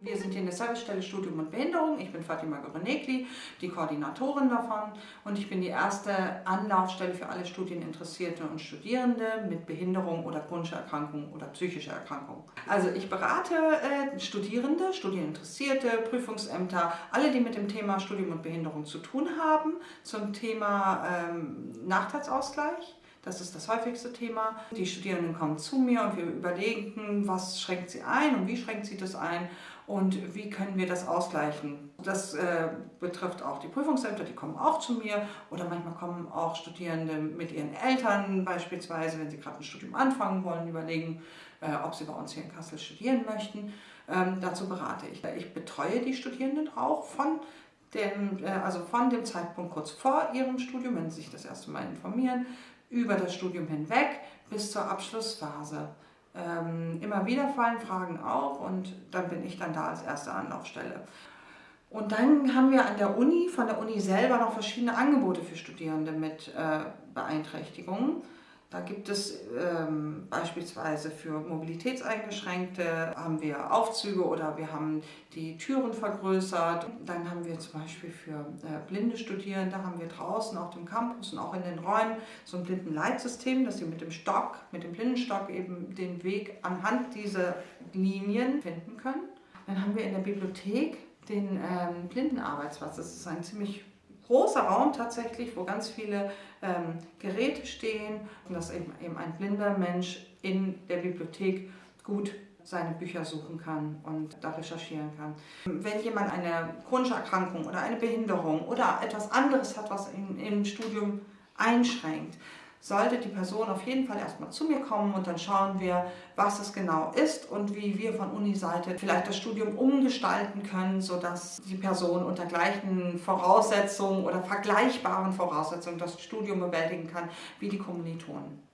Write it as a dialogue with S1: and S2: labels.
S1: Wir sind hier in der Servicestelle Studium und Behinderung. Ich bin Fatima Gorenekli, die Koordinatorin davon und ich bin die erste Anlaufstelle für alle Studieninteressierte und Studierende mit Behinderung oder chronischer Erkrankung oder psychischer Erkrankung. Also ich berate äh, Studierende, Studieninteressierte, Prüfungsämter, alle, die mit dem Thema Studium und Behinderung zu tun haben, zum Thema ähm, Nachteilsausgleich. Das ist das häufigste Thema. Die Studierenden kommen zu mir und wir überlegen, was schränkt sie ein und wie schränkt sie das ein und wie können wir das ausgleichen. Das äh, betrifft auch die Prüfungsämter, die kommen auch zu mir oder manchmal kommen auch Studierende mit ihren Eltern beispielsweise, wenn sie gerade ein Studium anfangen wollen, überlegen, äh, ob sie bei uns hier in Kassel studieren möchten. Ähm, dazu berate ich. Ich betreue die Studierenden auch von dem, äh, also von dem Zeitpunkt kurz vor ihrem Studium, wenn sie sich das erste Mal informieren, über das Studium hinweg bis zur Abschlussphase. Ähm, immer wieder fallen Fragen auf und dann bin ich dann da als erste Anlaufstelle. Und dann haben wir an der Uni, von der Uni selber noch verschiedene Angebote für Studierende mit äh, Beeinträchtigungen. Da gibt es ähm, beispielsweise für Mobilitätseingeschränkte haben wir Aufzüge oder wir haben die Türen vergrößert. Dann haben wir zum Beispiel für äh, blinde Studierende haben wir draußen auf dem Campus und auch in den Räumen so ein Blindenleitsystem, dass sie mit dem Stock, mit dem Blindenstock eben den Weg anhand dieser Linien finden können. Dann haben wir in der Bibliothek den ähm, Blindenarbeitsplatz. Das ist ein ziemlich großer Raum tatsächlich, wo ganz viele ähm, Geräte stehen und dass eben, eben ein blinder Mensch in der Bibliothek gut seine Bücher suchen kann und da recherchieren kann. Wenn jemand eine chronische Erkrankung oder eine Behinderung oder etwas anderes hat, was ihn im Studium einschränkt, sollte die Person auf jeden Fall erstmal zu mir kommen und dann schauen wir, was es genau ist und wie wir von Uniseite vielleicht das Studium umgestalten können, sodass die Person unter gleichen Voraussetzungen oder vergleichbaren Voraussetzungen das Studium bewältigen kann wie die Kommilitonen.